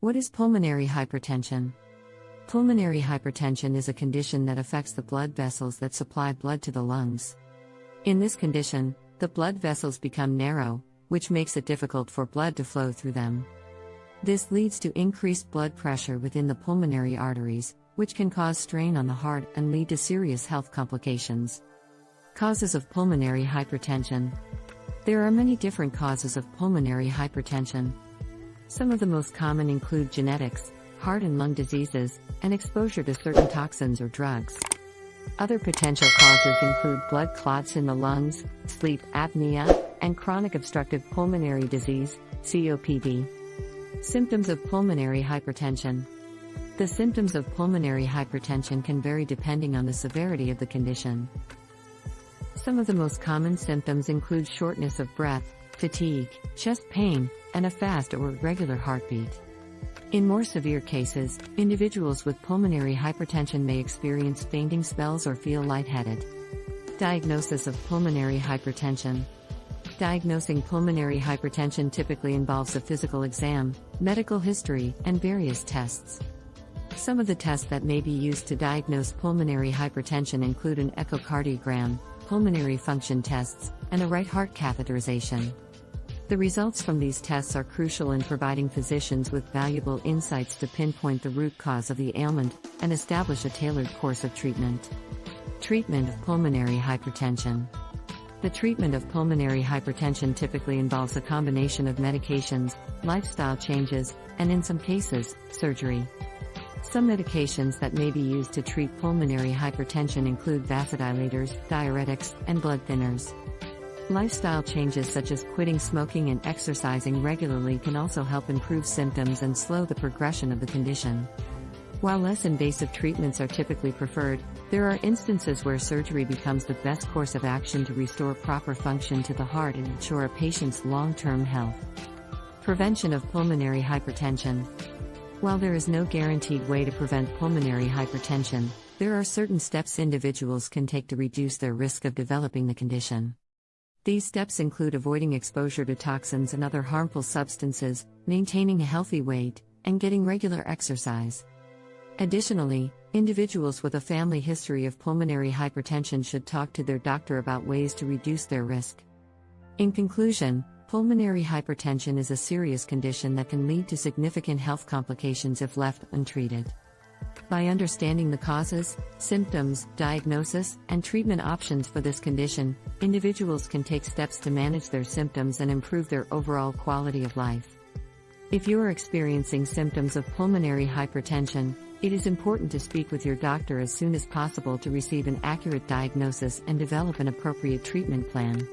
What is pulmonary hypertension? Pulmonary hypertension is a condition that affects the blood vessels that supply blood to the lungs. In this condition, the blood vessels become narrow, which makes it difficult for blood to flow through them. This leads to increased blood pressure within the pulmonary arteries, which can cause strain on the heart and lead to serious health complications. Causes of pulmonary hypertension There are many different causes of pulmonary hypertension. Some of the most common include genetics, heart and lung diseases, and exposure to certain toxins or drugs. Other potential causes include blood clots in the lungs, sleep apnea, and chronic obstructive pulmonary disease, COPD. Symptoms of pulmonary hypertension. The symptoms of pulmonary hypertension can vary depending on the severity of the condition. Some of the most common symptoms include shortness of breath, fatigue, chest pain, and a fast or irregular heartbeat. In more severe cases, individuals with pulmonary hypertension may experience fainting spells or feel lightheaded. Diagnosis of pulmonary hypertension. Diagnosing pulmonary hypertension typically involves a physical exam, medical history, and various tests. Some of the tests that may be used to diagnose pulmonary hypertension include an echocardiogram, pulmonary function tests, and a right heart catheterization. The results from these tests are crucial in providing physicians with valuable insights to pinpoint the root cause of the ailment and establish a tailored course of treatment. Treatment of pulmonary hypertension. The treatment of pulmonary hypertension typically involves a combination of medications, lifestyle changes, and in some cases, surgery. Some medications that may be used to treat pulmonary hypertension include vasodilators, diuretics, and blood thinners. Lifestyle changes such as quitting smoking and exercising regularly can also help improve symptoms and slow the progression of the condition. While less invasive treatments are typically preferred, there are instances where surgery becomes the best course of action to restore proper function to the heart and ensure a patient's long term health. Prevention of pulmonary hypertension. While there is no guaranteed way to prevent pulmonary hypertension, there are certain steps individuals can take to reduce their risk of developing the condition. These steps include avoiding exposure to toxins and other harmful substances, maintaining a healthy weight, and getting regular exercise. Additionally, individuals with a family history of pulmonary hypertension should talk to their doctor about ways to reduce their risk. In conclusion, pulmonary hypertension is a serious condition that can lead to significant health complications if left untreated. By understanding the causes, symptoms, diagnosis, and treatment options for this condition, individuals can take steps to manage their symptoms and improve their overall quality of life. If you are experiencing symptoms of pulmonary hypertension, it is important to speak with your doctor as soon as possible to receive an accurate diagnosis and develop an appropriate treatment plan.